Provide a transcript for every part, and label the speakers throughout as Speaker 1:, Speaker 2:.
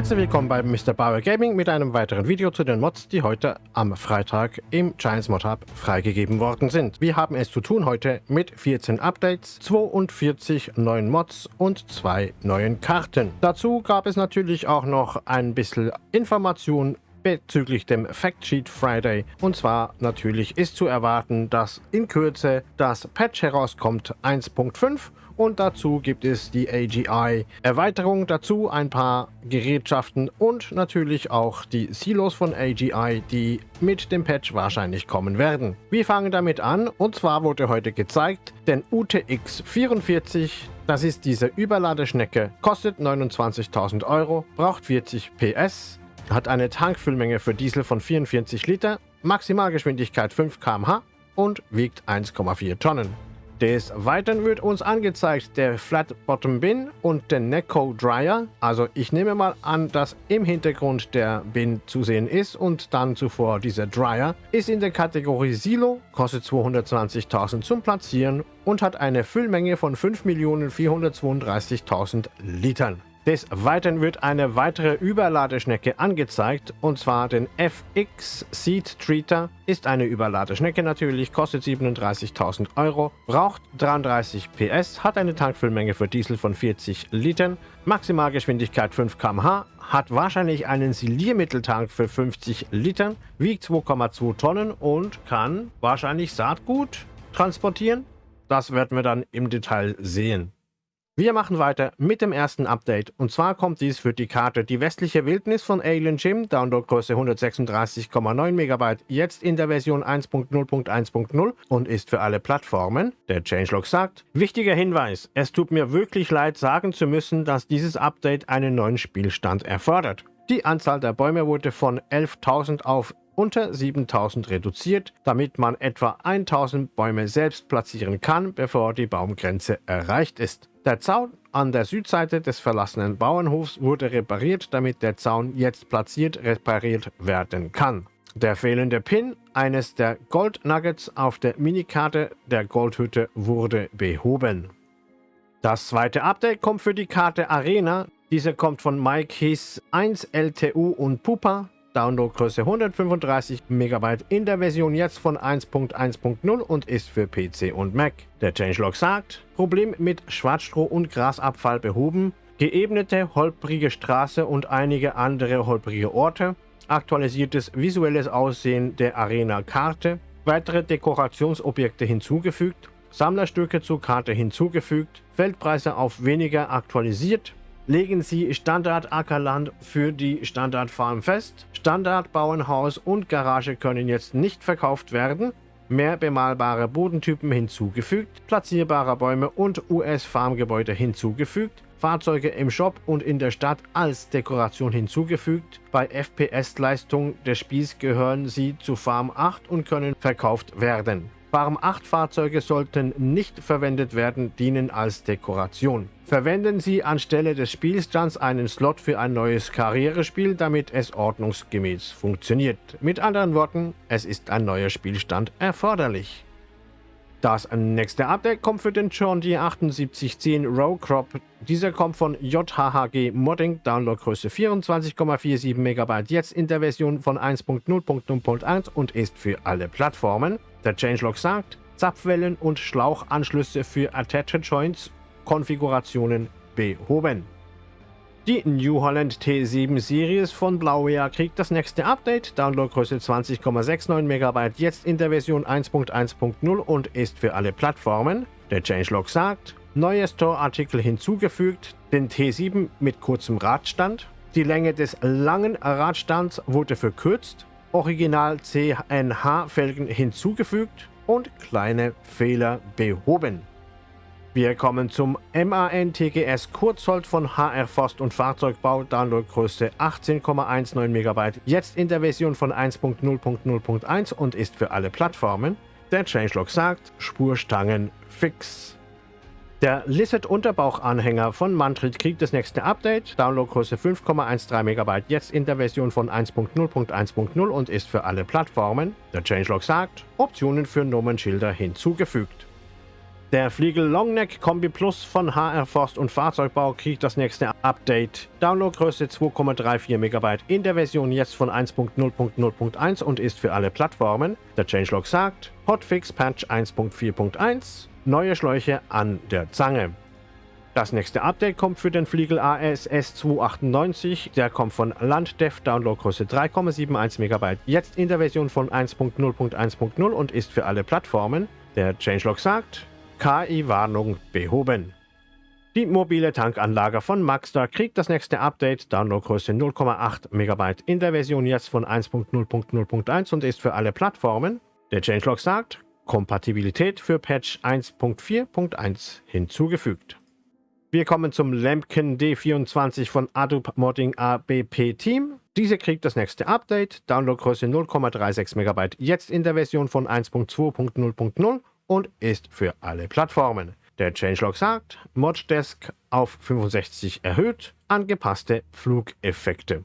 Speaker 1: Herzlich willkommen bei Mr. Bauer Gaming mit einem weiteren Video zu den Mods, die heute am Freitag im Giants Mod Hub freigegeben worden sind. Wir haben es zu tun heute mit 14 Updates, 42 neuen Mods und zwei neuen Karten. Dazu gab es natürlich auch noch ein bisschen Information bezüglich dem Factsheet Friday. Und zwar natürlich ist zu erwarten, dass in Kürze das Patch herauskommt 1.5 und dazu gibt es die AGI-Erweiterung dazu, ein paar Gerätschaften und natürlich auch die Silos von AGI, die mit dem Patch wahrscheinlich kommen werden. Wir fangen damit an und zwar wurde heute gezeigt, den UTX 44 das ist diese Überladeschnecke, kostet 29.000 Euro, braucht 40 PS, hat eine Tankfüllmenge für Diesel von 44 Liter, Maximalgeschwindigkeit 5 km/h und wiegt 1,4 Tonnen. Des Weiteren wird uns angezeigt der Flat Bottom Bin und der Neko Dryer. Also ich nehme mal an, dass im Hintergrund der Bin zu sehen ist und dann zuvor dieser Dryer. Ist in der Kategorie Silo, kostet 220.000 zum Platzieren und hat eine Füllmenge von 5.432.000 Litern. Des Weiteren wird eine weitere Überladeschnecke angezeigt, und zwar den FX Seed Treater. Ist eine Überladeschnecke natürlich, kostet 37.000 Euro, braucht 33 PS, hat eine Tankfüllmenge für Diesel von 40 Litern, Maximalgeschwindigkeit 5 km/h, hat wahrscheinlich einen Siliermitteltank für 50 Litern, wiegt 2,2 Tonnen und kann wahrscheinlich Saatgut transportieren. Das werden wir dann im Detail sehen. Wir machen weiter mit dem ersten Update und zwar kommt dies für die Karte Die westliche Wildnis von Alien Jim, Downloadgröße 136,9 MB, jetzt in der Version 1.0.1.0 und ist für alle Plattformen. Der Changelog sagt, wichtiger Hinweis, es tut mir wirklich leid sagen zu müssen, dass dieses Update einen neuen Spielstand erfordert. Die Anzahl der Bäume wurde von 11.000 auf unter 7000 reduziert, damit man etwa 1000 Bäume selbst platzieren kann, bevor die Baumgrenze erreicht ist. Der Zaun an der Südseite des verlassenen Bauernhofs wurde repariert, damit der Zaun jetzt platziert repariert werden kann. Der fehlende Pin eines der Gold Nuggets auf der Minikarte der Goldhütte wurde behoben. Das zweite Update kommt für die Karte Arena. Diese kommt von Mike Hiss 1 LTU und Pupa. Downloadgröße 135 MB in der Version jetzt von 1.1.0 und ist für PC und Mac. Der Changelog sagt, Problem mit Schwarzstroh und Grasabfall behoben, geebnete, holprige Straße und einige andere holprige Orte, aktualisiertes visuelles Aussehen der Arena-Karte, weitere Dekorationsobjekte hinzugefügt, Sammlerstücke zur Karte hinzugefügt, Feldpreise auf weniger aktualisiert, legen Sie Standard Ackerland für die Standardfarm fest. Standard Bauernhaus und Garage können jetzt nicht verkauft werden. Mehr bemalbare Bodentypen hinzugefügt, platzierbare Bäume und US-Farmgebäude hinzugefügt, Fahrzeuge im Shop und in der Stadt als Dekoration hinzugefügt. Bei FPS-Leistung des Spiels gehören sie zu Farm 8 und können verkauft werden. Farm 8 Fahrzeuge sollten nicht verwendet werden, dienen als Dekoration. Verwenden Sie anstelle des Spielstands einen Slot für ein neues Karrierespiel, damit es ordnungsgemäß funktioniert. Mit anderen Worten, es ist ein neuer Spielstand erforderlich. Das nächste Update kommt für den John Deere 7810 Row Crop. Dieser kommt von JHHG Modding, Downloadgröße 24,47 MB, jetzt in der Version von 1.0.0.1 und ist für alle Plattformen. Der Changelog sagt, Zapfwellen und Schlauchanschlüsse für Attached Joints Konfigurationen behoben. Die New Holland T7 Series von Blauwehr kriegt das nächste Update, Downloadgröße 20,69 MB, jetzt in der Version 1.1.0 und ist für alle Plattformen. Der Changelog sagt, neue Store-Artikel hinzugefügt, den T7 mit kurzem Radstand, die Länge des langen Radstands wurde verkürzt, Original CNH-Felgen hinzugefügt und kleine Fehler behoben. Wir kommen zum MAN-TGS Kurzhold von HR Forst und Fahrzeugbau, Downloadgröße 18,19 MB, jetzt in der Version von 1.0.0.1 und ist für alle Plattformen. Der Changelog sagt, Spurstangen fix. Der Lizard-Unterbauchanhänger von Mantrit kriegt das nächste Update. Downloadgröße 5,13 MB, jetzt in der Version von 1.0.1.0 und ist für alle Plattformen. Der Changelog sagt, Optionen für Nummernschilder hinzugefügt. Der Fliegel Longneck Kombi Plus von HR Forst und Fahrzeugbau kriegt das nächste Update. Downloadgröße 2,34 MB in der Version jetzt von 1.0.0.1 und ist für alle Plattformen. Der Changelog sagt Hotfix Patch 1.4.1, neue Schläuche an der Zange. Das nächste Update kommt für den Fliegel ASS 298. Der kommt von Landdev, Downloadgröße 3,71 MB, jetzt in der Version von 1.0.1.0 und ist für alle Plattformen. Der Changelog sagt, KI-Warnung behoben. Die mobile Tankanlage von Maxstar kriegt das nächste Update, Downloadgröße 0,8 MB in der Version jetzt von 1.0.0.1 und ist für alle Plattformen. Der Changelog sagt, Kompatibilität für Patch 1.4.1 hinzugefügt. Wir kommen zum Lampkin D24 von Adobe Modding ABP Team. Diese kriegt das nächste Update, Downloadgröße 0,36 MB, jetzt in der Version von 1.2.0.0 und ist für alle Plattformen. Der Changelog sagt, Moddesk auf 65 erhöht, angepasste Flugeffekte.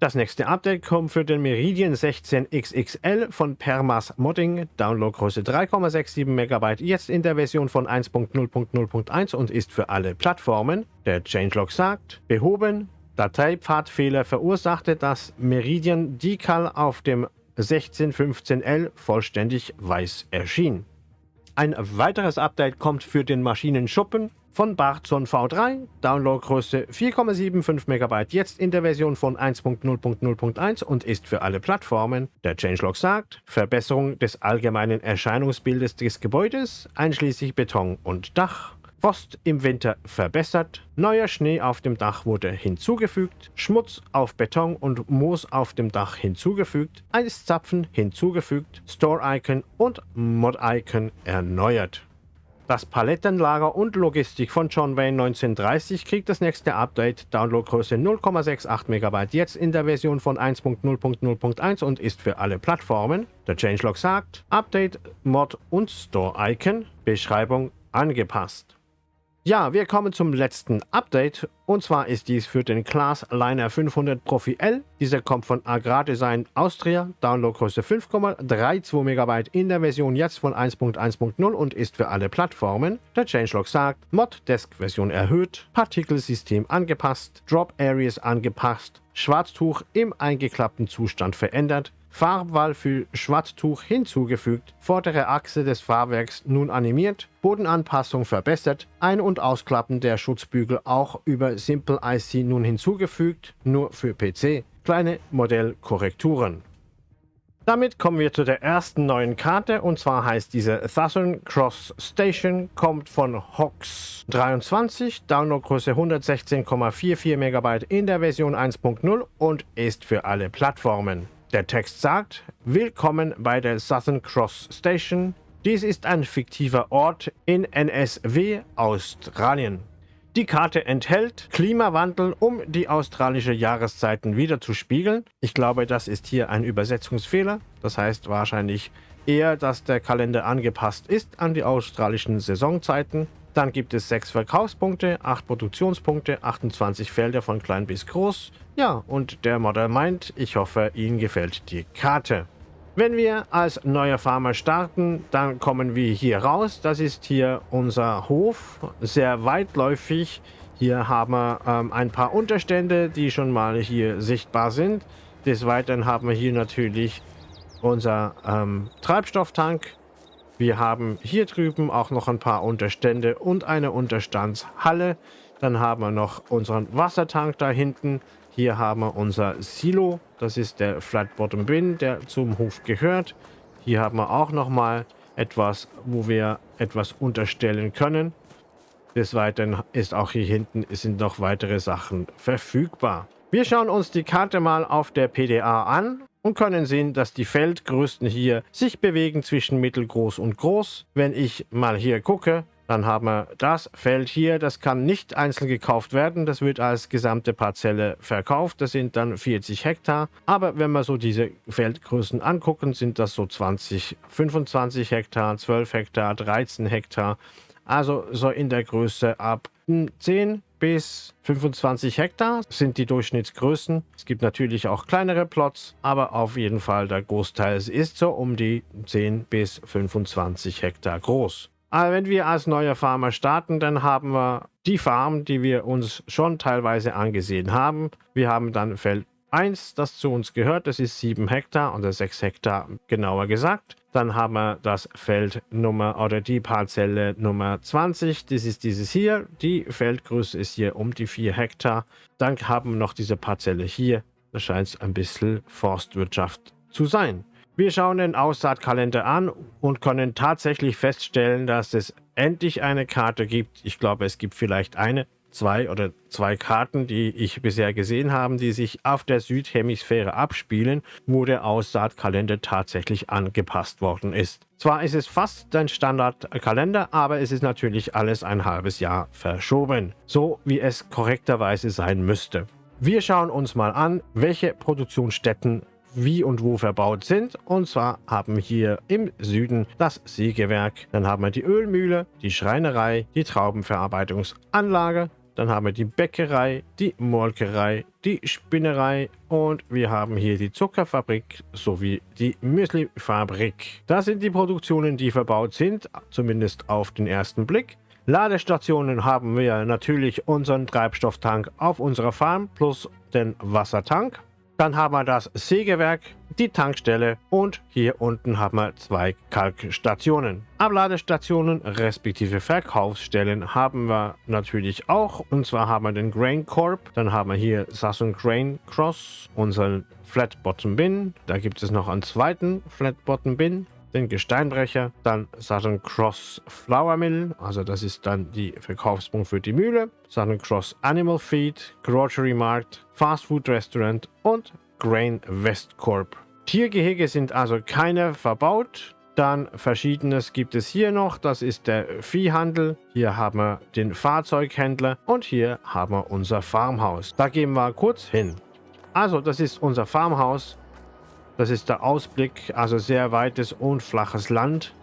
Speaker 1: Das nächste Update kommt für den Meridian 16 XXL von Permas Modding, Downloadgröße 3,67 MB, jetzt in der Version von 1.0.0.1 und ist für alle Plattformen. Der Changelog sagt, behoben, Dateipfadfehler verursachte, dass Meridian Decal auf dem 1615L vollständig weiß erschien. Ein weiteres Update kommt für den Maschinenschuppen von Barzon V3, Downloadgröße 4,75 MB, jetzt in der Version von 1.0.0.1 und ist für alle Plattformen. Der Changelog sagt, Verbesserung des allgemeinen Erscheinungsbildes des Gebäudes, einschließlich Beton und Dach, Frost im Winter verbessert, neuer Schnee auf dem Dach wurde hinzugefügt, Schmutz auf Beton und Moos auf dem Dach hinzugefügt, Eiszapfen hinzugefügt, Store-Icon und Mod-Icon erneuert. Das Palettenlager und Logistik von John Wayne 1930 kriegt das nächste Update, Downloadgröße 0,68 MB, jetzt in der Version von 1.0.0.1 und ist für alle Plattformen. Der Changelog sagt, Update, Mod und Store-Icon, Beschreibung angepasst. Ja, wir kommen zum letzten Update und zwar ist dies für den Class Liner 500 Profi L. Dieser kommt von Agrardesign Austria, Downloadgröße 5,32 MB in der Version jetzt von 1.1.0 und ist für alle Plattformen. Der Changelog sagt, Mod Desk Version erhöht, Partikelsystem angepasst, Drop Areas angepasst, Schwarztuch im eingeklappten Zustand verändert, Farbwahl für Schwarztuch hinzugefügt, vordere Achse des Fahrwerks nun animiert, Bodenanpassung verbessert, Ein- und Ausklappen der Schutzbügel auch über Simple IC nun hinzugefügt, nur für PC, kleine Modellkorrekturen. Damit kommen wir zu der ersten neuen Karte und zwar heißt diese Southern Cross Station, kommt von Hox 23, Downloadgröße 116,44 MB in der Version 1.0 und ist für alle Plattformen. Der Text sagt, Willkommen bei der Southern Cross Station. Dies ist ein fiktiver Ort in NSW, Australien. Die Karte enthält Klimawandel, um die australische Jahreszeiten wieder zu spiegeln. Ich glaube, das ist hier ein Übersetzungsfehler. Das heißt wahrscheinlich eher, dass der Kalender angepasst ist an die australischen Saisonzeiten. Dann gibt es 6 Verkaufspunkte, 8 Produktionspunkte, 28 Felder von klein bis groß. Ja, und der Modder meint, ich hoffe, Ihnen gefällt die Karte. Wenn wir als neuer Farmer starten, dann kommen wir hier raus. Das ist hier unser Hof, sehr weitläufig. Hier haben wir ähm, ein paar Unterstände, die schon mal hier sichtbar sind. Des Weiteren haben wir hier natürlich unser ähm, Treibstofftank wir haben hier drüben auch noch ein paar Unterstände und eine Unterstandshalle. Dann haben wir noch unseren Wassertank da hinten. Hier haben wir unser Silo. Das ist der Flat Bottom Bin, der zum Hof gehört. Hier haben wir auch noch mal etwas, wo wir etwas unterstellen können. Des Weiteren ist auch hier hinten sind noch weitere Sachen verfügbar. Wir schauen uns die Karte mal auf der PDA an und können sehen, dass die Feldgrößen hier sich bewegen zwischen mittelgroß und groß. Wenn ich mal hier gucke, dann haben wir das Feld hier, das kann nicht einzeln gekauft werden, das wird als gesamte Parzelle verkauft, das sind dann 40 Hektar. Aber wenn wir so diese Feldgrößen angucken, sind das so 20, 25 Hektar, 12 Hektar, 13 Hektar. Also so in der Größe ab 10 bis 25 Hektar sind die Durchschnittsgrößen. Es gibt natürlich auch kleinere Plots, aber auf jeden Fall der Großteil ist so um die 10 bis 25 Hektar groß. Aber wenn wir als neuer Farmer starten, dann haben wir die Farm, die wir uns schon teilweise angesehen haben. Wir haben dann Feld 1, das zu uns gehört, das ist 7 Hektar oder 6 Hektar genauer gesagt. Dann haben wir das Feld Nummer oder die Parzelle Nummer 20, das ist dieses hier. Die Feldgröße ist hier um die 4 Hektar. Dann haben wir noch diese Parzelle hier, da scheint es ein bisschen Forstwirtschaft zu sein. Wir schauen den Aussaatkalender an und können tatsächlich feststellen, dass es endlich eine Karte gibt. Ich glaube, es gibt vielleicht eine, zwei oder zwei Karten, die ich bisher gesehen habe, die sich auf der Südhemisphäre abspielen, wo der Aussaatkalender tatsächlich angepasst worden ist. Zwar ist es fast ein Standardkalender, aber es ist natürlich alles ein halbes Jahr verschoben, so wie es korrekterweise sein müsste. Wir schauen uns mal an, welche Produktionsstätten wie und wo verbaut sind. Und zwar haben wir hier im Süden das Sägewerk, dann haben wir die Ölmühle, die Schreinerei, die Traubenverarbeitungsanlage, dann haben wir die Bäckerei, die Molkerei, die Spinnerei und wir haben hier die Zuckerfabrik sowie die Müslifabrik. Das sind die Produktionen, die verbaut sind, zumindest auf den ersten Blick. Ladestationen haben wir natürlich unseren Treibstofftank auf unserer Farm plus den Wassertank. Dann haben wir das Sägewerk, die Tankstelle und hier unten haben wir zwei Kalkstationen. Abladestationen respektive Verkaufsstellen haben wir natürlich auch. Und zwar haben wir den Grain Corp, dann haben wir hier Sasson Grain Cross, unseren Flat Bottom Bin. Da gibt es noch einen zweiten Flat Bottom Bin den Gesteinbrecher, dann Southern Cross Flour Mill, also das ist dann die Verkaufspunkt für die Mühle, Southern Cross Animal Feed, Grocery Markt, Fast Food Restaurant und Grain West Corp. Tiergehege sind also keine verbaut. Dann verschiedenes gibt es hier noch. Das ist der Viehhandel. Hier haben wir den Fahrzeughändler und hier haben wir unser Farmhaus. Da gehen wir kurz hin. Also, das ist unser Farmhaus. Das ist der Ausblick, also sehr weites und flaches Land.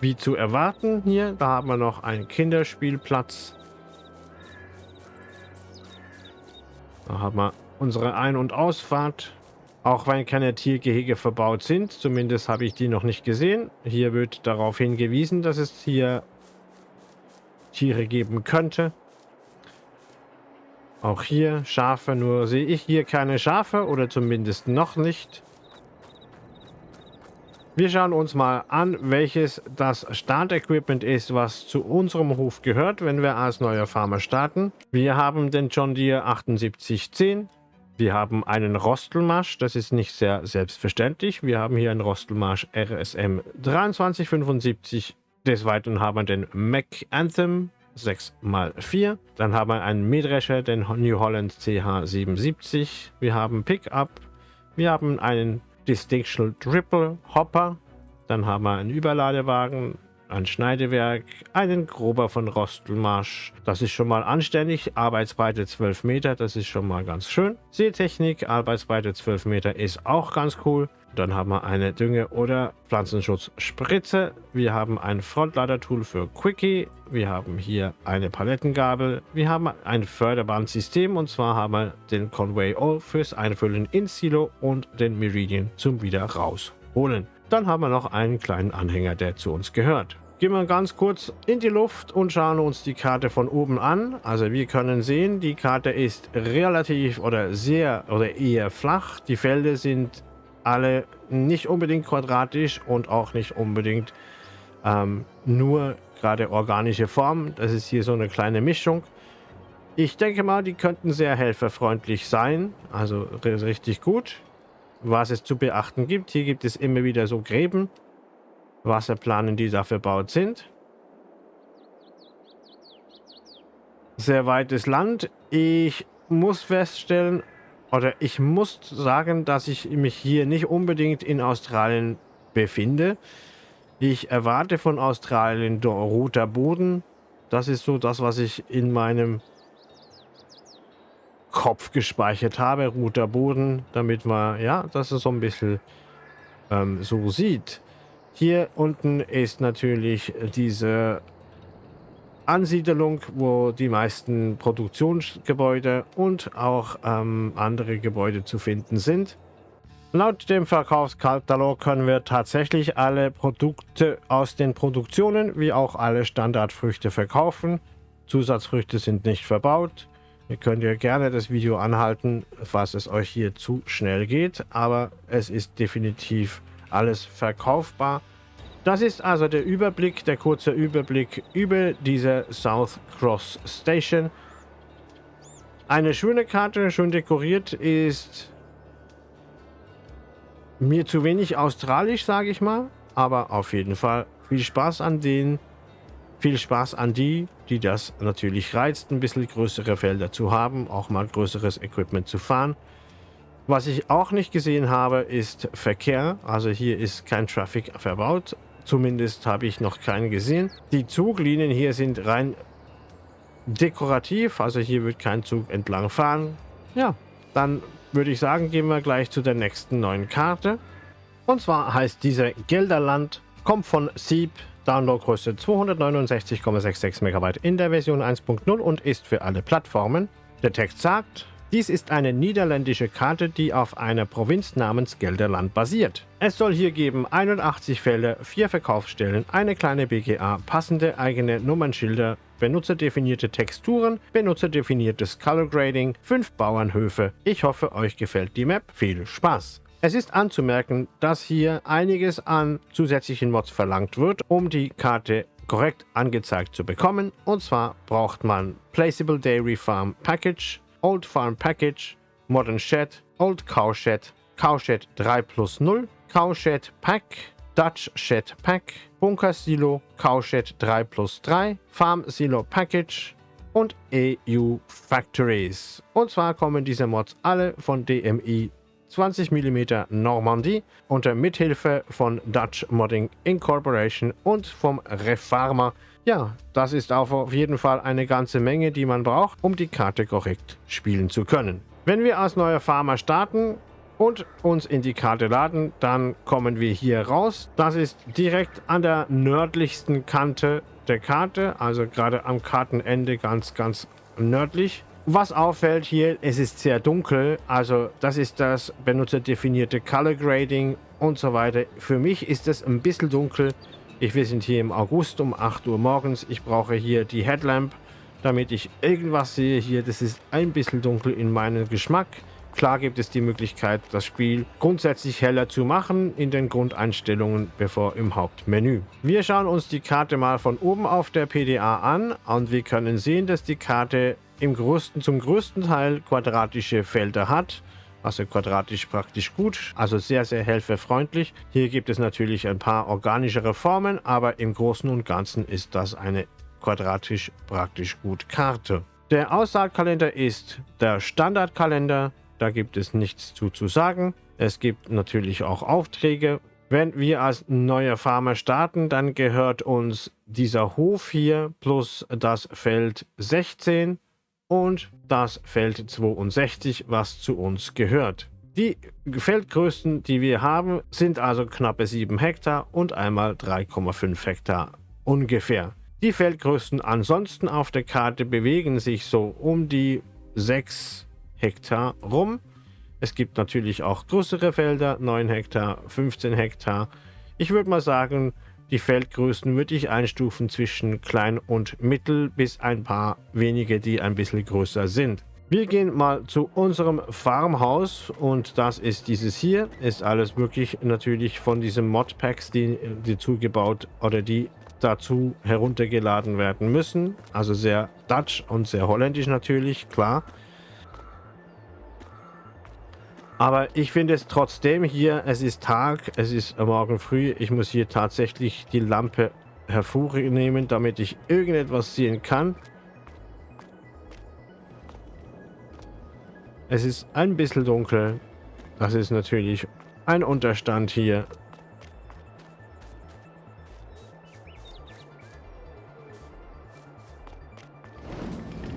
Speaker 1: Wie zu erwarten hier, da haben wir noch einen Kinderspielplatz. Da haben wir unsere Ein- und Ausfahrt. Auch wenn keine Tiergehege verbaut sind, zumindest habe ich die noch nicht gesehen. Hier wird darauf hingewiesen, dass es hier Tiere geben könnte. Auch hier Schafe, nur sehe ich hier keine Schafe oder zumindest noch nicht. Wir schauen uns mal an, welches das Startequipment ist, was zu unserem Hof gehört, wenn wir als neuer Farmer starten. Wir haben den John Deere 7810. Wir haben einen Rostelmarsch, das ist nicht sehr selbstverständlich. Wir haben hier einen Rostelmarsch RSM 2375. Des Weiteren haben wir den Mac Anthem 6x4. Dann haben wir einen Mähdrescher, den New Holland CH77. Wir haben Pickup. Wir haben einen Distinction Triple Hopper. Dann haben wir einen Überladewagen, ein Schneidewerk, einen Grober von Rostelmarsch. Das ist schon mal anständig. Arbeitsbreite 12 Meter, das ist schon mal ganz schön. Seetechnik, Arbeitsbreite 12 Meter ist auch ganz cool. Dann haben wir eine Dünge- oder Pflanzenschutzspritze. Wir haben ein Frontlader-Tool für Quickie. Wir haben hier eine Palettengabel. Wir haben ein Förderbandsystem und zwar haben wir den Conway All fürs Einfüllen ins Silo und den Meridian zum wieder rausholen. Dann haben wir noch einen kleinen Anhänger, der zu uns gehört. Gehen wir ganz kurz in die Luft und schauen uns die Karte von oben an. Also wir können sehen, die Karte ist relativ oder sehr oder eher flach. Die Felder sind alle nicht unbedingt quadratisch und auch nicht unbedingt ähm, nur gerade organische Form. Das ist hier so eine kleine Mischung. Ich denke mal, die könnten sehr helferfreundlich sein. Also richtig gut. Was es zu beachten gibt. Hier gibt es immer wieder so Gräben. Wasserplanen, die dafür verbaut sind. Sehr weites Land. Ich muss feststellen, oder ich muss sagen, dass ich mich hier nicht unbedingt in Australien befinde. Ich erwarte von Australien roter Boden. Das ist so das, was ich in meinem Kopf gespeichert habe. Roter Boden, damit man, ja, das ist so ein bisschen ähm, so sieht. Hier unten ist natürlich diese Ansiedelung, wo die meisten Produktionsgebäude und auch ähm, andere Gebäude zu finden sind. Laut dem Verkaufskatalog können wir tatsächlich alle Produkte aus den Produktionen wie auch alle Standardfrüchte verkaufen. Zusatzfrüchte sind nicht verbaut. Ihr könnt ja gerne das Video anhalten, falls es euch hier zu schnell geht, aber es ist definitiv alles verkaufbar. Das ist also der Überblick, der kurze Überblick über diese South Cross Station. Eine schöne Karte, schön dekoriert, ist mir zu wenig australisch, sage ich mal. Aber auf jeden Fall viel Spaß an denen. Viel Spaß an die, die das natürlich reizt, ein bisschen größere Felder zu haben, auch mal größeres Equipment zu fahren. Was ich auch nicht gesehen habe, ist Verkehr. Also hier ist kein Traffic verbaut. Zumindest habe ich noch keinen gesehen. Die Zuglinien hier sind rein dekorativ. Also hier wird kein Zug entlang fahren. Ja, dann würde ich sagen, gehen wir gleich zu der nächsten neuen Karte. Und zwar heißt diese Gelderland, kommt von Sieb, Downloadgröße 269,66 MB in der Version 1.0 und ist für alle Plattformen. Der Text sagt, dies ist eine niederländische Karte, die auf einer Provinz namens Gelderland basiert. Es soll hier geben 81 Fälle, 4 Verkaufsstellen, eine kleine BGA, passende eigene Nummernschilder, benutzerdefinierte Texturen, benutzerdefiniertes Color Grading, 5 Bauernhöfe. Ich hoffe, euch gefällt die Map. Viel Spaß! Es ist anzumerken, dass hier einiges an zusätzlichen Mods verlangt wird, um die Karte korrekt angezeigt zu bekommen. Und zwar braucht man Placeable Dairy Farm Package, Old Farm Package, Modern Shed, Old Cow Shed, Cow Shed 3 plus 0, Cow Shed Pack, Dutch Shed Pack, Bunker Silo, Cow Shed 3 plus 3, Farm Silo Package und EU Factories. Und zwar kommen diese Mods alle von DMI 20 mm Normandie unter Mithilfe von Dutch Modding Incorporation und vom Refarmer ja, das ist auf jeden Fall eine ganze Menge, die man braucht, um die Karte korrekt spielen zu können. Wenn wir als neuer Farmer starten und uns in die Karte laden, dann kommen wir hier raus. Das ist direkt an der nördlichsten Kante der Karte, also gerade am Kartenende ganz, ganz nördlich. Was auffällt hier, es ist sehr dunkel, also das ist das benutzerdefinierte Color Grading und so weiter. Für mich ist es ein bisschen dunkel, ich, wir sind hier im August um 8 Uhr morgens. Ich brauche hier die Headlamp, damit ich irgendwas sehe hier. Das ist ein bisschen dunkel in meinem Geschmack. Klar gibt es die Möglichkeit, das Spiel grundsätzlich heller zu machen in den Grundeinstellungen, bevor im Hauptmenü. Wir schauen uns die Karte mal von oben auf der PDA an und wir können sehen, dass die Karte im größten, zum größten Teil quadratische Felder hat also quadratisch praktisch gut, also sehr, sehr helferfreundlich. Hier gibt es natürlich ein paar organischere Formen, aber im Großen und Ganzen ist das eine quadratisch praktisch gut Karte. Der Aussaatkalender ist der Standardkalender, da gibt es nichts zu, zu sagen. Es gibt natürlich auch Aufträge. Wenn wir als neuer Farmer starten, dann gehört uns dieser Hof hier plus das Feld 16 und das Feld 62, was zu uns gehört. Die Feldgrößen, die wir haben, sind also knappe 7 Hektar und einmal 3,5 Hektar ungefähr. Die Feldgrößen ansonsten auf der Karte bewegen sich so um die 6 Hektar rum. Es gibt natürlich auch größere Felder, 9 Hektar, 15 Hektar. Ich würde mal sagen, die Feldgrößen würde ich einstufen zwischen klein und mittel bis ein paar wenige, die ein bisschen größer sind. Wir gehen mal zu unserem Farmhaus und das ist dieses hier. Ist alles wirklich natürlich von diesen Modpacks, die, die zugebaut oder die dazu heruntergeladen werden müssen. Also sehr Dutch und sehr holländisch natürlich, klar. Aber ich finde es trotzdem hier, es ist Tag, es ist morgen früh. Ich muss hier tatsächlich die Lampe hervornehmen, damit ich irgendetwas sehen kann. Es ist ein bisschen dunkel. Das ist natürlich ein Unterstand hier.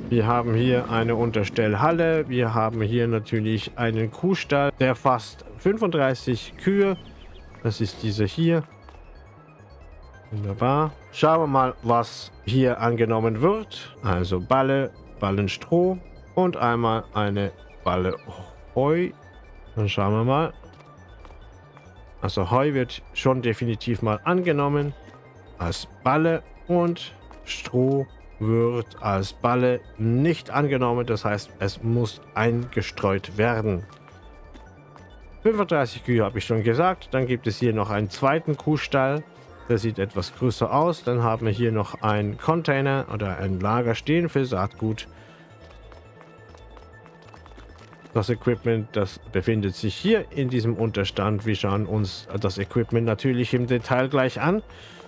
Speaker 1: Wir haben hier eine Unterstellhalle. Wir haben hier natürlich einen Kuhstall, der fast 35 Kühe. Das ist diese hier. Wunderbar. Schauen wir mal, was hier angenommen wird. Also Balle, Ballenstroh und einmal eine Balle Heu. Dann schauen wir mal. Also Heu wird schon definitiv mal angenommen als Balle und Stroh wird als Balle nicht angenommen. Das heißt, es muss eingestreut werden. 35 Kühe habe ich schon gesagt. Dann gibt es hier noch einen zweiten Kuhstall. Der sieht etwas größer aus. Dann haben wir hier noch einen Container oder ein Lager stehen für Saatgut. Das Equipment, das befindet sich hier in diesem Unterstand. Wir schauen uns das Equipment natürlich im Detail gleich an.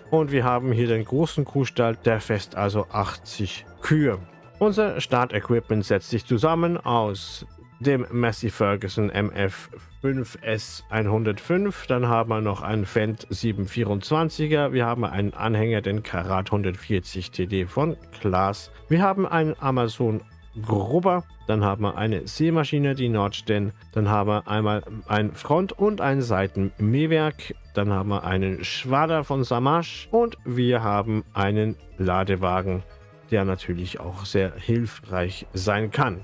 Speaker 1: Und wir haben hier den großen Kuhstall, der fest also 80 Kühe. Unser Startequipment setzt sich zusammen aus dem Massey Ferguson MF 5S 105. Dann haben wir noch einen Fendt 724er. Wir haben einen Anhänger, den Karat 140 TD von Klaas. Wir haben einen Amazon Grubber. Dann haben wir eine Seemaschine, die Nordsten. Dann haben wir einmal ein Front- und ein Seitenmähwerk. Dann haben wir einen Schwader von Samash. Und wir haben einen Ladewagen, der natürlich auch sehr hilfreich sein kann.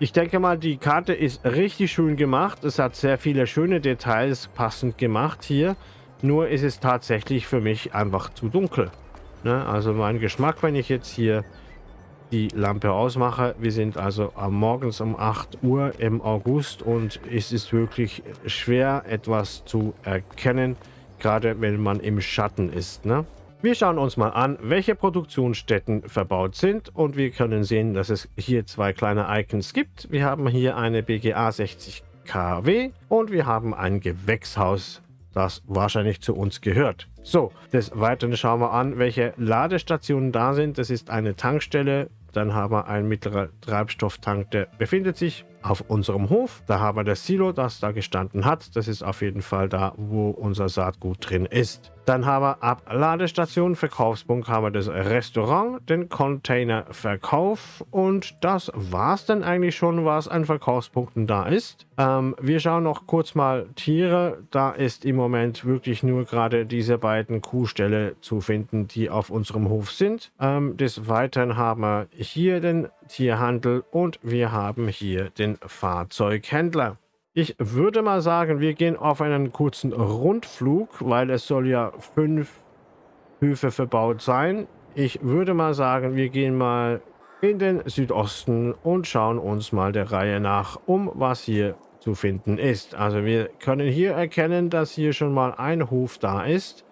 Speaker 1: Ich denke mal, die Karte ist richtig schön gemacht. Es hat sehr viele schöne Details passend gemacht hier. Nur ist es tatsächlich für mich einfach zu dunkel. Ne? Also mein Geschmack, wenn ich jetzt hier die Lampe ausmache. Wir sind also morgens um 8 Uhr im August und es ist wirklich schwer etwas zu erkennen, gerade wenn man im Schatten ist. Ne? Wir schauen uns mal an, welche Produktionsstätten verbaut sind und wir können sehen, dass es hier zwei kleine Icons gibt. Wir haben hier eine BGA 60 kW und wir haben ein Gewächshaus, das wahrscheinlich zu uns gehört. So, des Weiteren schauen wir an, welche Ladestationen da sind. Das ist eine Tankstelle, dann haben wir einen mittleren Treibstofftank, der befindet sich auf unserem Hof. Da haben wir das Silo, das da gestanden hat. Das ist auf jeden Fall da, wo unser Saatgut drin ist. Dann haben wir ab Ladestation, Verkaufspunkt, haben wir das Restaurant, den Containerverkauf und das war es dann eigentlich schon, was an Verkaufspunkten da ist. Ähm, wir schauen noch kurz mal Tiere. Da ist im Moment wirklich nur gerade diese beiden Kuhställe zu finden, die auf unserem Hof sind. Ähm, des Weiteren haben wir hier den Tierhandel und wir haben hier den Fahrzeughändler. Ich würde mal sagen, wir gehen auf einen kurzen Rundflug, weil es soll ja fünf Höfe verbaut sein. Ich würde mal sagen, wir gehen mal in den Südosten und schauen uns mal der Reihe nach um, was hier zu finden ist. Also wir können hier erkennen, dass hier schon mal ein Hof da ist.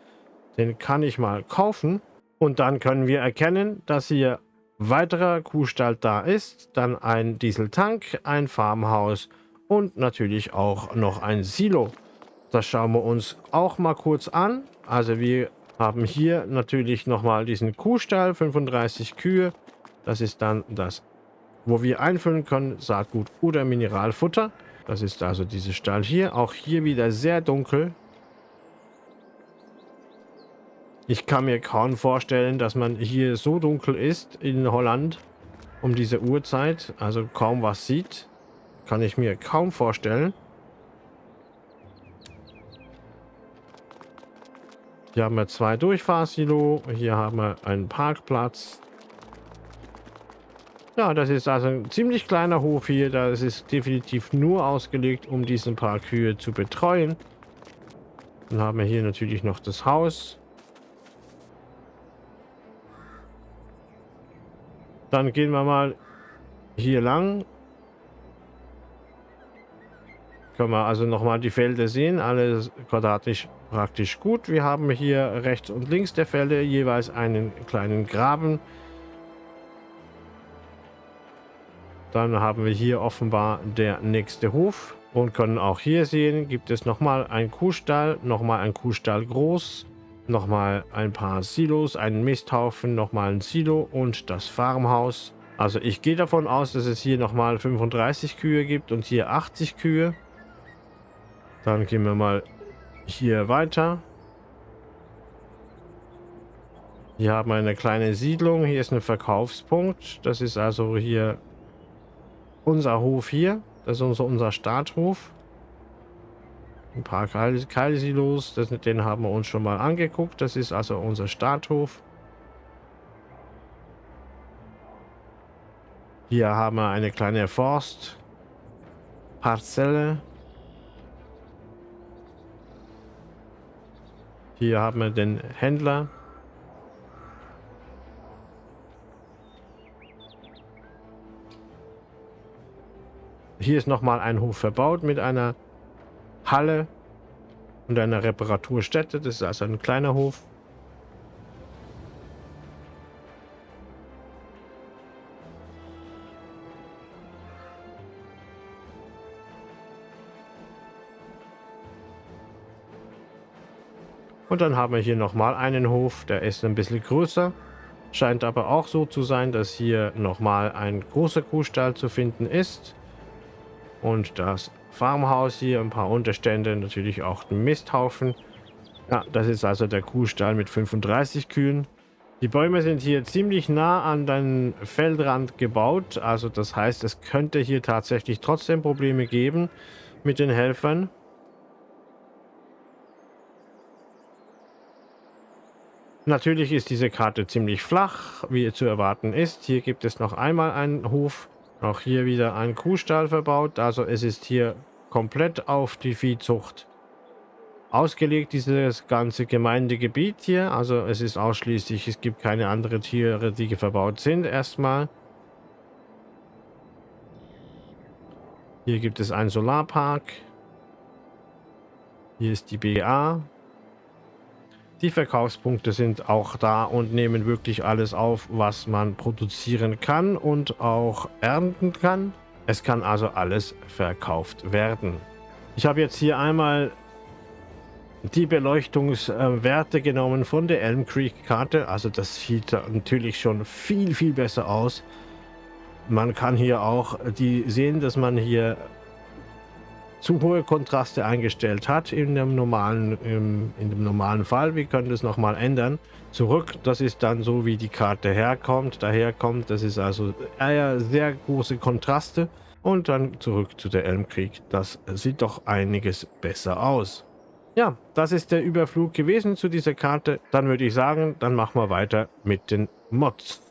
Speaker 1: Den kann ich mal kaufen. Und dann können wir erkennen, dass hier weiterer Kuhstall da ist. Dann ein Dieseltank, ein Farmhaus und natürlich auch noch ein Silo. Das schauen wir uns auch mal kurz an. Also wir haben hier natürlich nochmal diesen Kuhstall, 35 Kühe. Das ist dann das, wo wir einfüllen können, Saatgut oder Mineralfutter. Das ist also dieser Stall hier. Auch hier wieder sehr dunkel. Ich kann mir kaum vorstellen, dass man hier so dunkel ist in Holland um diese Uhrzeit. Also kaum was sieht. Kann ich mir kaum vorstellen. Hier haben wir zwei Durchfahrsilo. Hier haben wir einen Parkplatz. Ja, das ist also ein ziemlich kleiner Hof hier. Das ist definitiv nur ausgelegt, um diesen paar Kühe zu betreuen. Dann haben wir hier natürlich noch das Haus. Dann gehen wir mal hier lang Können wir also nochmal die Felder sehen. Alles quadratisch praktisch gut. Wir haben hier rechts und links der Felder jeweils einen kleinen Graben. Dann haben wir hier offenbar der nächste Hof. Und können auch hier sehen, gibt es nochmal einen Kuhstall, nochmal ein Kuhstall groß, nochmal ein paar Silos, einen Misthaufen, nochmal ein Silo und das Farmhaus. Also ich gehe davon aus, dass es hier nochmal 35 Kühe gibt und hier 80 Kühe. Dann gehen wir mal hier weiter. Hier haben wir eine kleine Siedlung. Hier ist ein Verkaufspunkt. Das ist also hier unser Hof hier. Das ist unser, unser Starthof. Ein paar Keilsilos. Das, den haben wir uns schon mal angeguckt. Das ist also unser Starthof. Hier haben wir eine kleine Forstparzelle. Hier haben wir den Händler. Hier ist nochmal ein Hof verbaut mit einer Halle und einer Reparaturstätte. Das ist also ein kleiner Hof. Und dann haben wir hier nochmal einen Hof, der ist ein bisschen größer. Scheint aber auch so zu sein, dass hier nochmal ein großer Kuhstall zu finden ist. Und das Farmhaus hier, ein paar Unterstände, natürlich auch ein Misthaufen. Ja, das ist also der Kuhstall mit 35 Kühen. Die Bäume sind hier ziemlich nah an den Feldrand gebaut. Also das heißt, es könnte hier tatsächlich trotzdem Probleme geben mit den Helfern. Natürlich ist diese Karte ziemlich flach, wie zu erwarten ist. Hier gibt es noch einmal einen Hof, auch hier wieder ein Kuhstall verbaut. Also es ist hier komplett auf die Viehzucht ausgelegt, dieses ganze Gemeindegebiet hier. Also es ist ausschließlich, es gibt keine anderen Tiere, die verbaut sind erstmal. Hier gibt es einen Solarpark. Hier ist die BA. Die Verkaufspunkte sind auch da und nehmen wirklich alles auf, was man produzieren kann und auch ernten kann. Es kann also alles verkauft werden. Ich habe jetzt hier einmal die Beleuchtungswerte genommen von der Elm Creek Karte. Also das sieht natürlich schon viel, viel besser aus. Man kann hier auch die sehen, dass man hier zu hohe Kontraste eingestellt hat in dem normalen, im, in dem normalen Fall. Wir können das nochmal ändern. Zurück, das ist dann so, wie die Karte herkommt, daherkommt. Das ist also eher sehr große Kontraste. Und dann zurück zu der Elmkrieg. Das sieht doch einiges besser aus. Ja, das ist der Überflug gewesen zu dieser Karte. Dann würde ich sagen, dann machen wir weiter mit den Mods.